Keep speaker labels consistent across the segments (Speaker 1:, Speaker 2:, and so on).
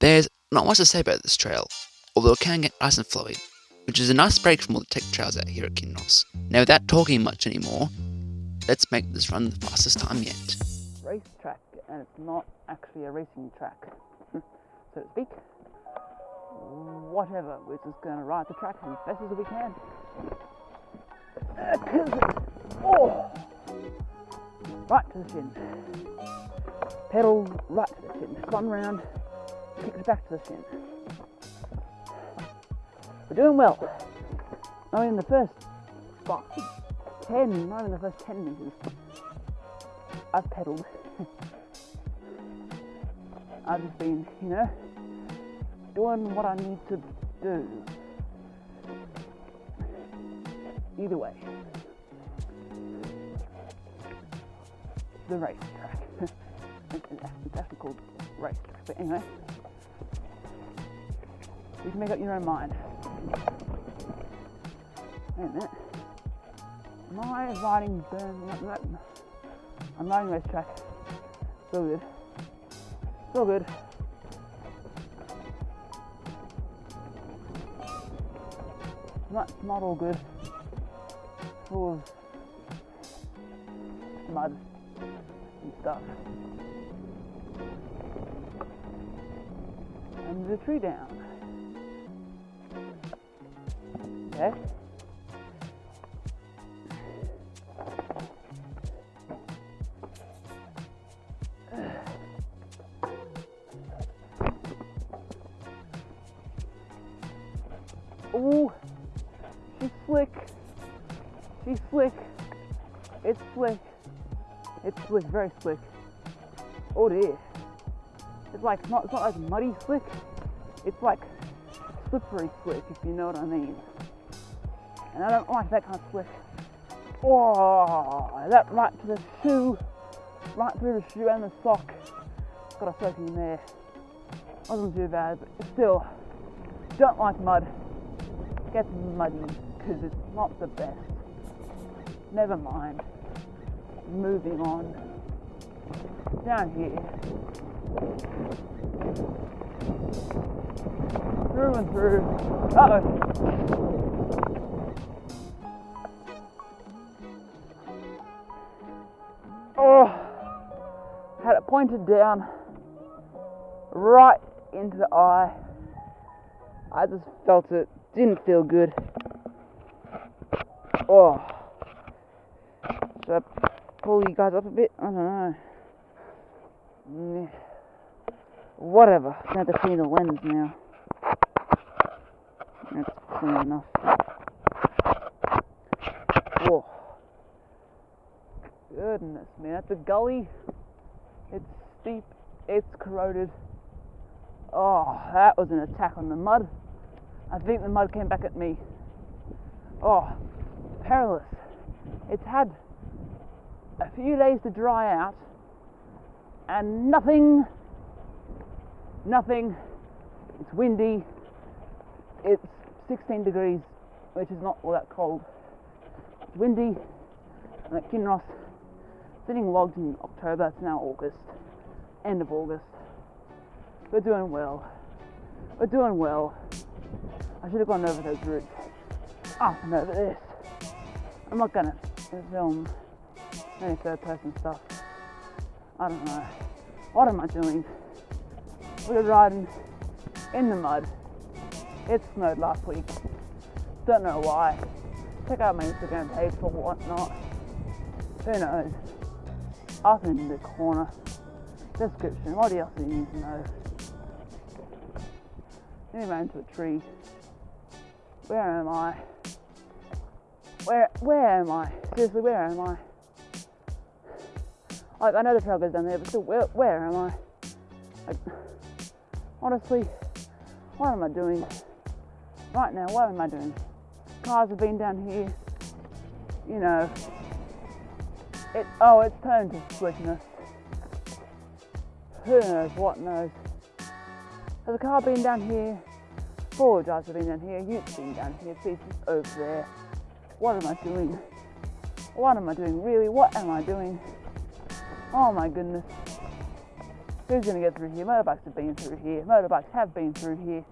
Speaker 1: There's not much to say about this trail, although it can get nice and flowy, which is a nice break from all the tech trails out here at Kinross. Now, without talking much anymore, let's make this run the fastest time yet.
Speaker 2: Racetrack, and it's not actually a racing track, so to speak. Whatever, we're just going to ride the track as best as we can. Oh! Right to the shin. Pedal right to the shin. Spun round, kicks back to the. We're doing well. I mean, in the first ten, not even the first ten meters, I've pedaled. I've just been, you know, doing what I need to do. Either way, the racetrack. it's actually called racetrack, but anyway, you can make up your own mind. Wait a minute. Am I riding burn? I'm riding racetrack. So good. So good. Not, not all good. Full of mud and stuff. And the tree down. Okay. Ooh, she's slick. She's slick. It's slick. It's slick, very slick. Oh dear. It's like not it's not like muddy slick. It's like slippery slick, if you know what I mean. And I don't like that kind of slick. Oh, that right to the shoe, right through the shoe and the sock. Got a soaking there. Wasn't too bad, but still, don't like mud gets muddy because it's not the best. Never mind. Moving on. Down here. Through and through. Uh oh. Pointed down right into the eye. I just felt it didn't feel good. Oh. Should I pull you guys up a bit? I don't know. Whatever. I have to clean the lens now. That's clean enough. Oh. Goodness man, that's a gully. It's steep. It's corroded. Oh, that was an attack on the mud. I think the mud came back at me. Oh, perilous. It's had a few days to dry out and nothing, nothing. It's windy. It's 16 degrees, which is not all that cold. It's windy. I'm at Kinross, sitting logged in October. It's now August, end of August. We're doing well. We're doing well. I should have gone over those routes. Oh, ah, and over this. I'm not gonna film any third person stuff. I don't know. What am I doing? We're riding in the mud. It snowed last week. Don't know why. Check out my Instagram page for whatnot. Who knows? Up in the corner. Description. What else do you need to know? Then ran into a tree. Where am I? Where where am I? Seriously, where am I? Like I know the trail goes down there, but still, where where am I? Like, honestly, what am I doing? Right now, what am I doing? Cars have been down here. You know, it. Oh, it's turned to slickness. Who knows? What knows? Has a car been down here? Four drives have been down here, Utes been down here, Pieces over there. What am I doing? What am I doing? Really, what am I doing? Oh my goodness. Who's gonna get through here? Motorbikes have been through here. Motorbikes have been through here.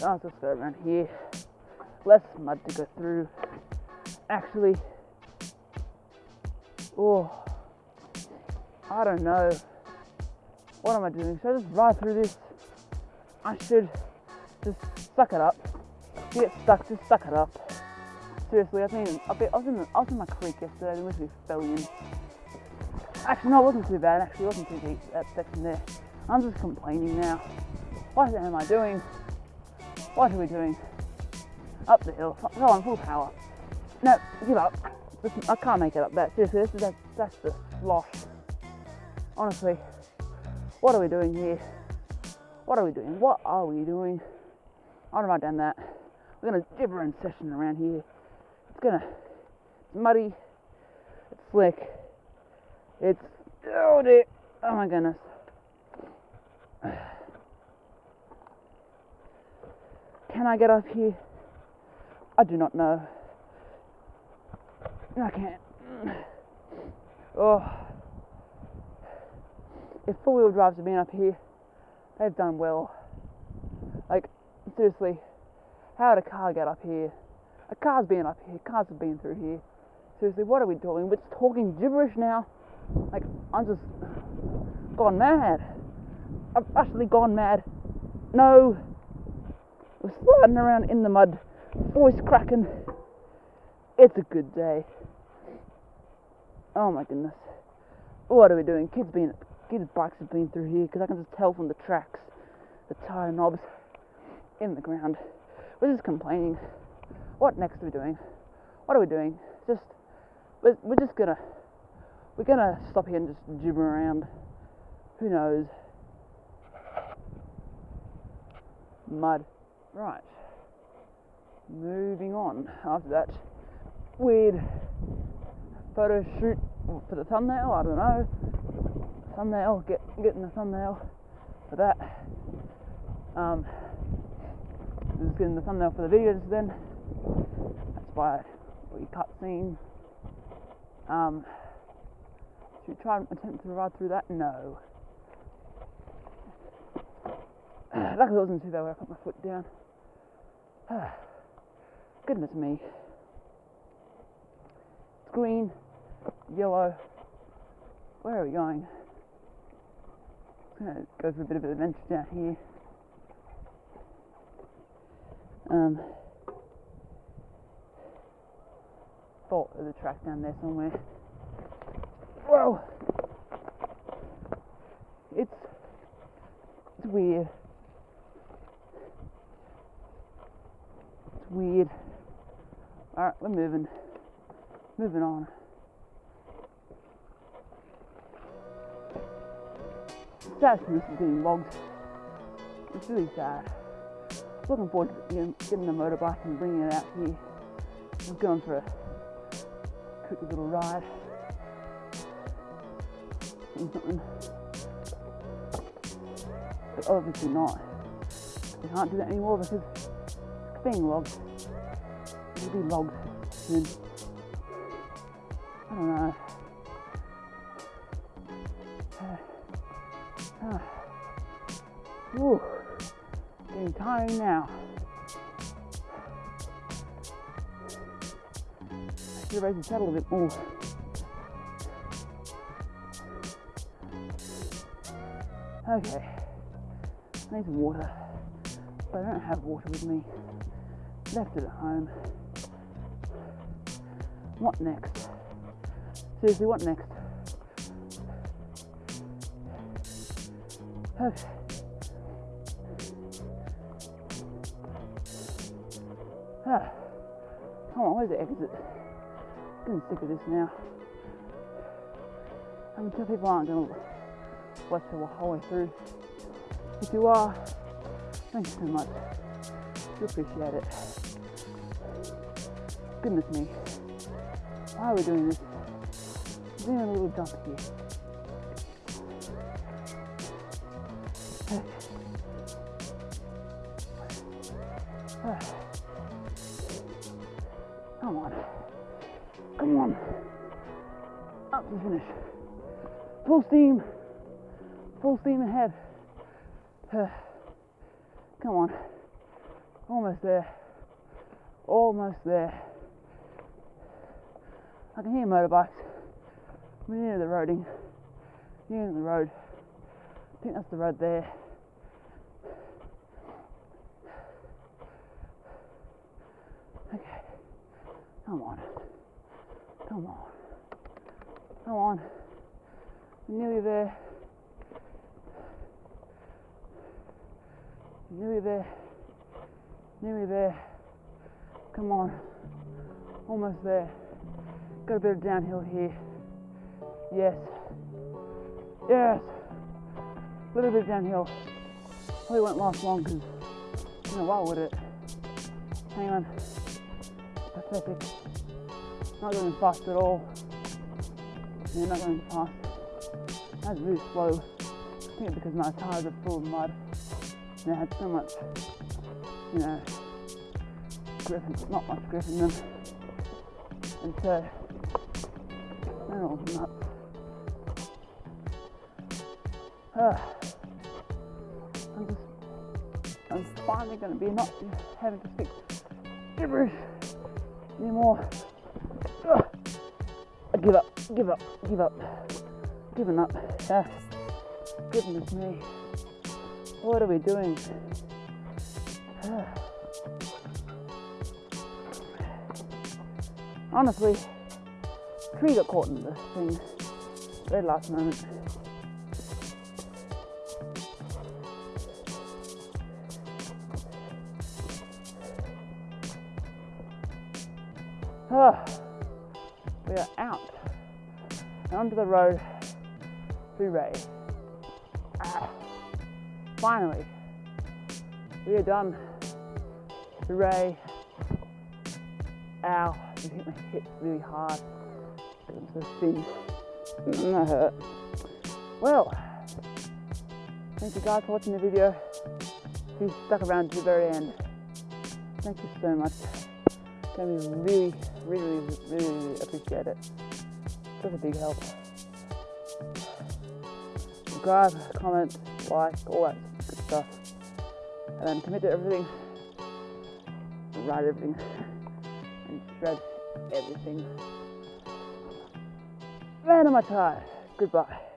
Speaker 2: Let's just go around here. Less mud to go through. Actually, oh, I don't know. What am I doing? Should I just ride through this? I should just suck it up. Get stuck, just suck it up. Seriously, I've been, I was in, I was in my creek yesterday, and literally fell in. Actually, no, it wasn't too bad. Actually, it wasn't too deep that section there. I'm just complaining now. What am I doing? What are we doing? Up the hill. Go on, full power. No, give up. I can't make it up that. Seriously, this is that, that's the slosh. Honestly, what are we doing here? What are we doing? What are we doing? I don't write down that. We're gonna gibber in session around here. It's gonna, it's muddy, it's slick, it's, oh dear, oh my goodness. Can I get up here? I do not know. I can't. Oh. If four wheel drives have been up here, they've done well. Like, seriously, how did a car get up here? A car's been up here, cars have been through here. Seriously, what are we doing? We're just talking gibberish now. Like, I'm just gone mad. I've actually gone mad. No. We're sliding around in the mud, voice cracking. It's a good day. Oh my goodness. What are we doing? Kids being kids bikes have been through here because I can just tell from the tracks, the tire knobs in the ground. We're just complaining. What next are we doing? What are we doing? Just we're, we're just gonna we're gonna stop here and just gibber around. Who knows? Mud. Right. Moving on. After that weird photo shoot for the thumbnail. I don't know. Thumbnail. Get getting the thumbnail for that. Um, is getting the thumbnail for the videos then. That's why we cut scene. Um, should we try and attempt to ride through that? No. Luckily, it wasn't too bad where I put my foot down. Goodness me. Green, yellow. Where are we going? Gonna go for a bit of an adventure down here. Um, thought there's a track down there somewhere. Whoa! It's it's weird. It's weird. Alright, we're moving. Moving on. Sad to miss getting logged. It's really sad. Looking forward to getting, the motorbike and bringing it out here. I'm going for a quick little ride. But obviously not. They can't do that anymore because it's being logged. It'll be logged soon. Don't know. Ah. Ooh, getting tiring now. I should have raised the saddle a bit more. Okay, I need some water, but I don't have water with me. Left it at home. What next? Seriously, what next? Okay. Ah. Come on, where's the exit? Getting sick of this now. I can tell people aren't going to watch the whole way through. If you are, thank you so much. We appreciate it. Goodness me. Why are we doing this? We're doing jump here. Come on. Come on. Up to finish. Full steam. Full steam ahead. Come on. Almost there. Almost there. I can hear motorbikes. We're near the roading. Near the road. I think that's the road there. Okay. Come on. Come on. Come on. We're nearly there. Nearly there. Nearly there. Come on. Almost there. Got a bit of downhill here. Yes. Yes. A little bit downhill. Probably won't last long because, you know, why would it? Hang on. Pathetic. Not going fast at all. Yeah, not going fast. That's really slow. I think because my tires are full of mud. They had so much, you know, grip, not much grip in them. And so, they're all nuts. Ah. I'm just, I'm finally going to be not having to speak gibberish anymore. Ugh. I give up, give up, give up, giving up. Ah. Goodness me. What are we doing? Ah. Honestly, tree got caught in the thing very last moment. Ah, we are out onto the road. Hooray. Ah, finally, we are done. Hooray. Ow, I hit my hip really hard. I'm so thin. That hurt. Well, thank you guys for watching the video. If you stuck around to the very end, thank you so much. Can we really, really, really, really appreciate it. Such a big help. Subscribe, comment, like, all that good stuff. And then commit to everything. Write everything. and shred everything. Man, am I tired. Goodbye.